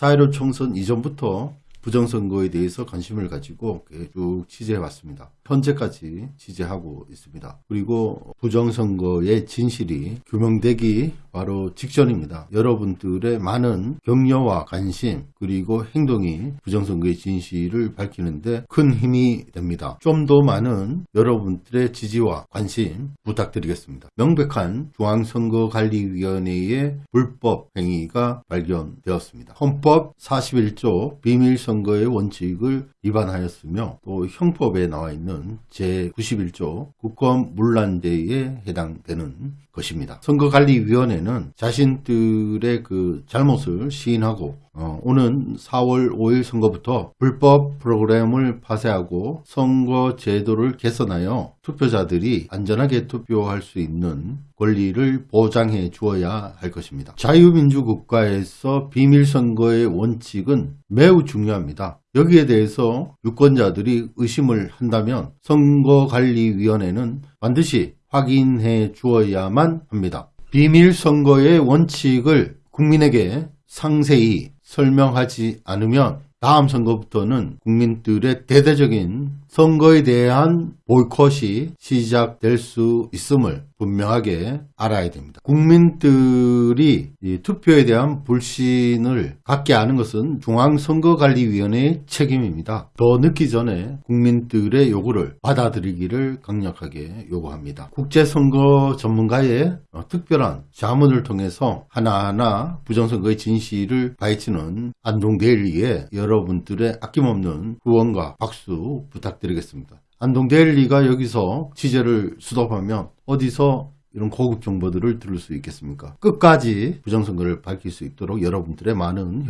4.15 총선 이전부터 부정선거에 대해서 관심을 가지고 쭉 취재해 왔습니다. 현재까지 취재하고 있습니다. 그리고 부정선거의 진실이 규명되기 바로 직전입니다. 여러분들의 많은 격려와 관심 그리고 행동이 부정선거의 진실을 밝히는데 큰 힘이 됩니다. 좀 더 많은 여러분들의 지지와 관심 부탁드리겠습니다. 명백한 중앙선거관리위원회의 불법 행위가 발견되었습니다. 헌법 41조 비밀선거의 원칙을 위반하였으며 또 형법에 나와 있는 제91조 국권 문란죄에 해당되는 것입니다. 선거관리위원회는 자신들의 그 잘못을 시인하고 어, 오는 4월 5일 선거부터 불법 프로그램을 파쇄하고 선거 제도를 개선하여 투표자들이 안전하게 투표할 수 있는 권리를 보장해 주어야 할 것입니다. 자유민주 국가에서 비밀선거의 원칙은 매우 중요합니다. 여기에 대해서 유권자들이 의심을 한다면 선거관리위원회는 반드시 확인해 주어야만 합니다. 비밀선거의 원칙을 국민에게 상세히 설명하지 않으면 다음 선거부터는 국민들의 대대적인 선거에 대한 보이콧이 시작될 수 있음을 분명하게 알아야 됩니다. 국민들이 투표에 대한 불신을 갖게 하는 것은 중앙선거관리위원회의 책임입니다. 더 늦기 전에 국민들의 요구를 받아들이기를 강력하게 요구합니다. 국제선거 전문가의 어, 특별한 자문을 통해서 하나하나 부정선거의 진실을 파헤치는 안동데일리에 여러분들의 아낌없는 후원과 박수 부탁드 리겠습니다. 안동데일리가 여기서 취재를 수답하면 어디서 이런 고급 정보들을 들을 수 있겠습니까? 끝까지 부정선거를 밝힐 수 있도록 여러분들의 많은 협